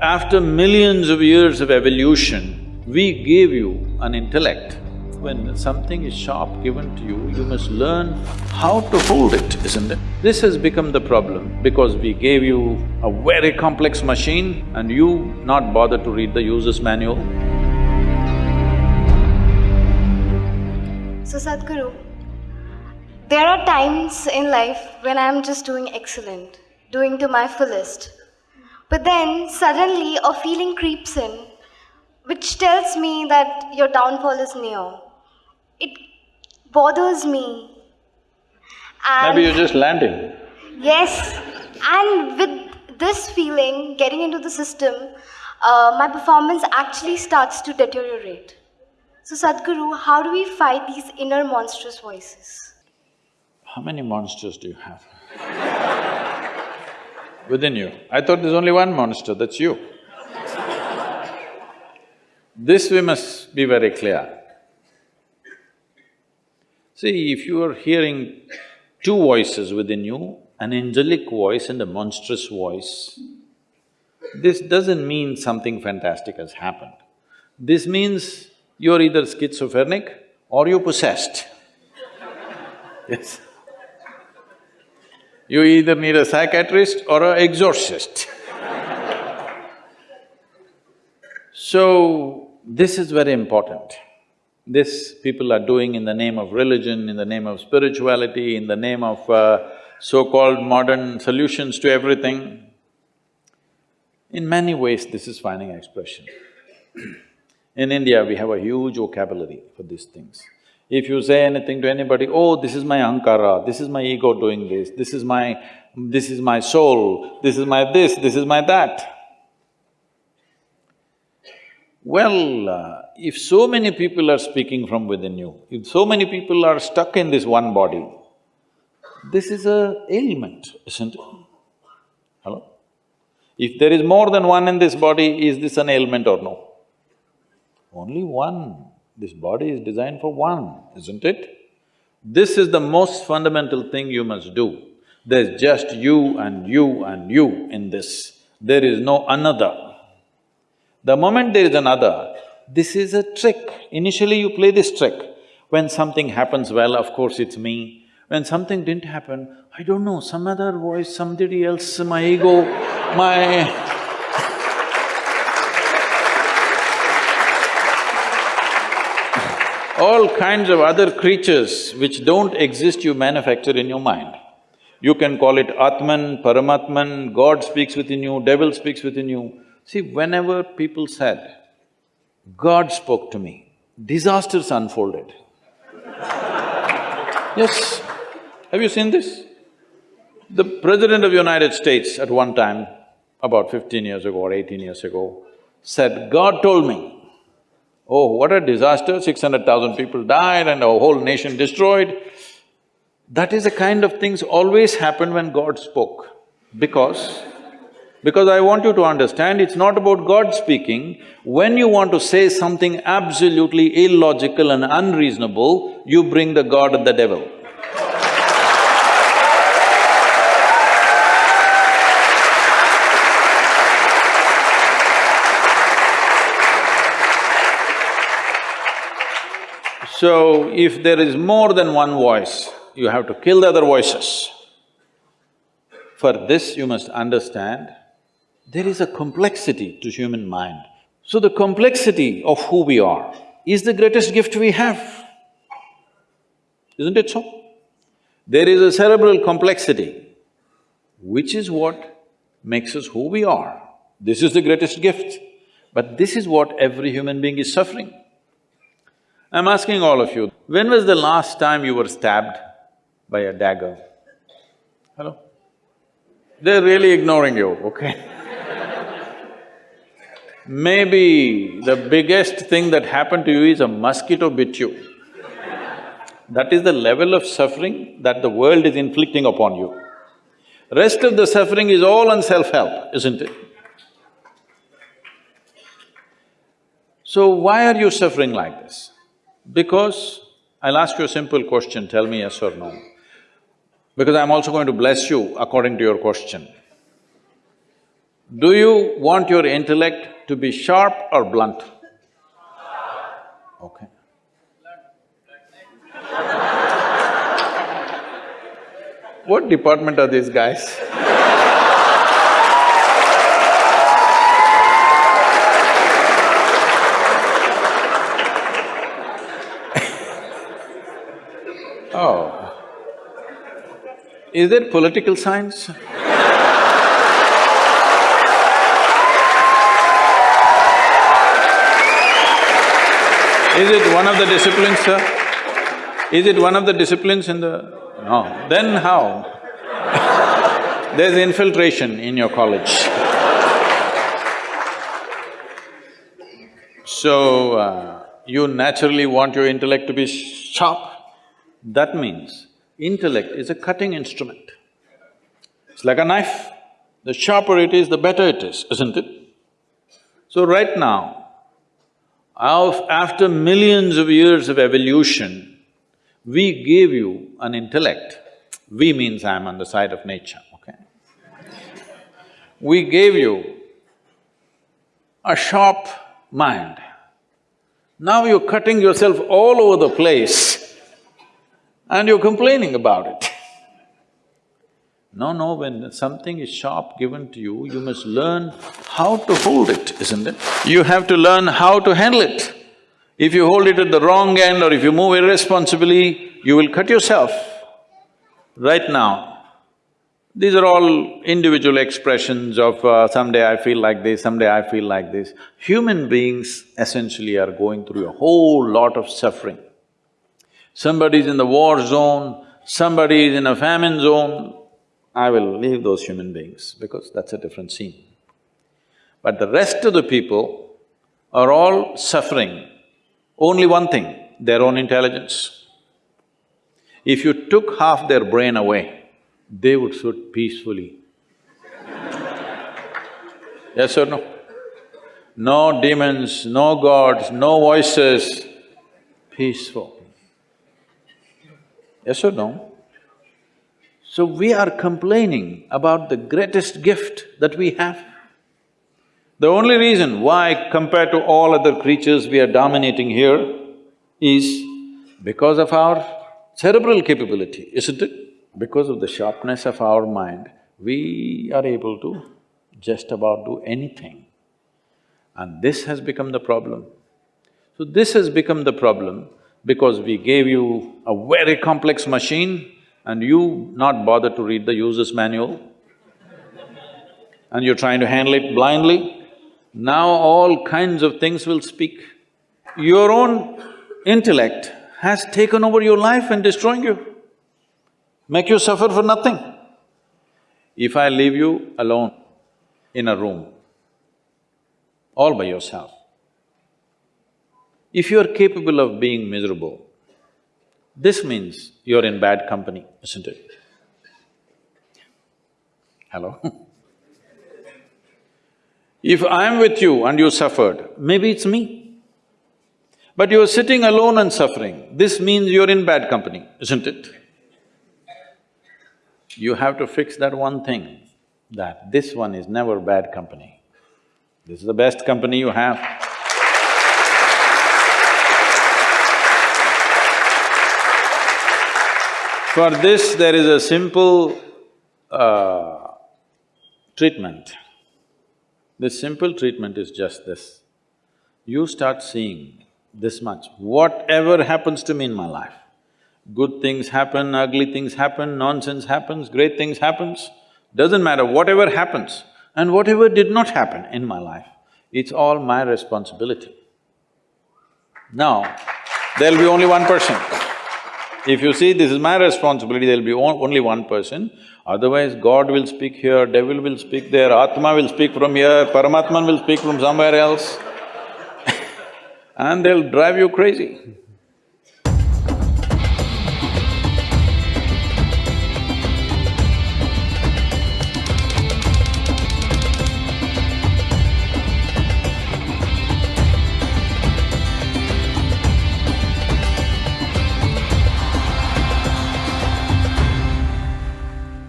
After millions of years of evolution, we gave you an intellect. When something is sharp given to you, you must learn how to hold it, isn't it? This has become the problem because we gave you a very complex machine and you not bother to read the user's manual. So Sadhguru, there are times in life when I'm just doing excellent, doing to my fullest. But then suddenly a feeling creeps in which tells me that your downfall is near. It bothers me. And Maybe you're just landing. Yes, and with this feeling getting into the system, uh, my performance actually starts to deteriorate. So, Sadhguru, how do we fight these inner monstrous voices? How many monsters do you have? Within you. I thought there's only one monster, that's you. This we must be very clear. See, if you are hearing two voices within you, an angelic voice and a monstrous voice, this doesn't mean something fantastic has happened. This means you're either schizophrenic or you're possessed. yes. You either need a psychiatrist or an exorcist. so, this is very important. This people are doing in the name of religion, in the name of spirituality, in the name of uh, so-called modern solutions to everything. In many ways, this is finding expression. in India, we have a huge vocabulary for these things. If you say anything to anybody, oh, this is my ahankara, this is my ego doing this, this is my… this is my soul, this is my this, this is my that. Well, uh, if so many people are speaking from within you, if so many people are stuck in this one body, this is a ailment, isn't it? Hello? If there is more than one in this body, is this an ailment or no? Only one. This body is designed for one, isn't it? This is the most fundamental thing you must do. There's just you and you and you in this. There is no another. The moment there is another, this is a trick. Initially you play this trick. When something happens well, of course it's me. When something didn't happen, I don't know, some other voice, somebody else, my ego, my… all kinds of other creatures which don't exist you manufacture in your mind. You can call it Atman, Paramatman, God speaks within you, devil speaks within you. See, whenever people said, God spoke to me, disasters unfolded. yes, have you seen this? The President of United States at one time, about fifteen years ago or eighteen years ago, said, God told me, Oh, what a disaster, six hundred thousand people died and a whole nation destroyed. That is the kind of things always happen when God spoke, because… because I want you to understand, it's not about God speaking. When you want to say something absolutely illogical and unreasonable, you bring the God and the devil. So, if there is more than one voice, you have to kill the other voices. For this, you must understand, there is a complexity to human mind. So the complexity of who we are is the greatest gift we have. Isn't it so? There is a cerebral complexity, which is what makes us who we are. This is the greatest gift. But this is what every human being is suffering. I'm asking all of you, when was the last time you were stabbed by a dagger? Hello? They're really ignoring you, okay? Maybe the biggest thing that happened to you is a mosquito bit you. That is the level of suffering that the world is inflicting upon you. Rest of the suffering is all on self-help, isn't it? So why are you suffering like this? Because I'll ask you a simple question, tell me yes or no. Because I'm also going to bless you according to your question. Do you want your intellect to be sharp or blunt? Okay. What department are these guys? oh. Is it political science? Is it one of the disciplines, sir? Is it one of the disciplines in the… No, then how? There's infiltration in your college. So, uh, you naturally want your intellect to be sharp. That means intellect is a cutting instrument. It's like a knife. The sharper it is, the better it is, isn't it? So right now, after millions of years of evolution, we gave you an intellect. We means I'm on the side of nature, okay? We gave you a sharp mind. Now you're cutting yourself all over the place and you're complaining about it. No, no, when something is sharp given to you, you must learn how to hold it, isn't it? You have to learn how to handle it. If you hold it at the wrong end or if you move irresponsibly, you will cut yourself. Right now, these are all individual expressions of uh, someday I feel like this, someday I feel like this. Human beings essentially are going through a whole lot of suffering. Somebody is in the war zone, somebody is in a famine zone, I will leave those human beings because that's a different scene. But the rest of the people are all suffering only one thing, their own intelligence. If you took half their brain away, they would sit peacefully. yes or no? No demons, no gods, no voices, peaceful. Yes or no? So we are complaining about the greatest gift that we have. The only reason why compared to all other creatures we are dominating here is because of our cerebral capability, isn't it? Because of the sharpness of our mind, we are able to just about do anything. And this has become the problem. So this has become the problem because we gave you a very complex machine and you not bother to read the user's manual and you're trying to handle it blindly, now all kinds of things will speak. Your own intellect has taken over your life and destroying you, make you suffer for nothing. If I leave you alone in a room, all by yourself, if you are capable of being miserable, this means you're in bad company, isn't it? Hello? if I'm with you and you suffered, maybe it's me. But you're sitting alone and suffering, this means you're in bad company, isn't it? You have to fix that one thing, that this one is never bad company. This is the best company you have. For this, there is a simple uh, treatment. This simple treatment is just this. You start seeing this much, whatever happens to me in my life, good things happen, ugly things happen, nonsense happens, great things happens, doesn't matter, whatever happens and whatever did not happen in my life, it's all my responsibility. Now, there'll be only one person. If you see this is my responsibility, there'll be only one person, otherwise God will speak here, devil will speak there, Atma will speak from here, Paramatman will speak from somewhere else and they'll drive you crazy.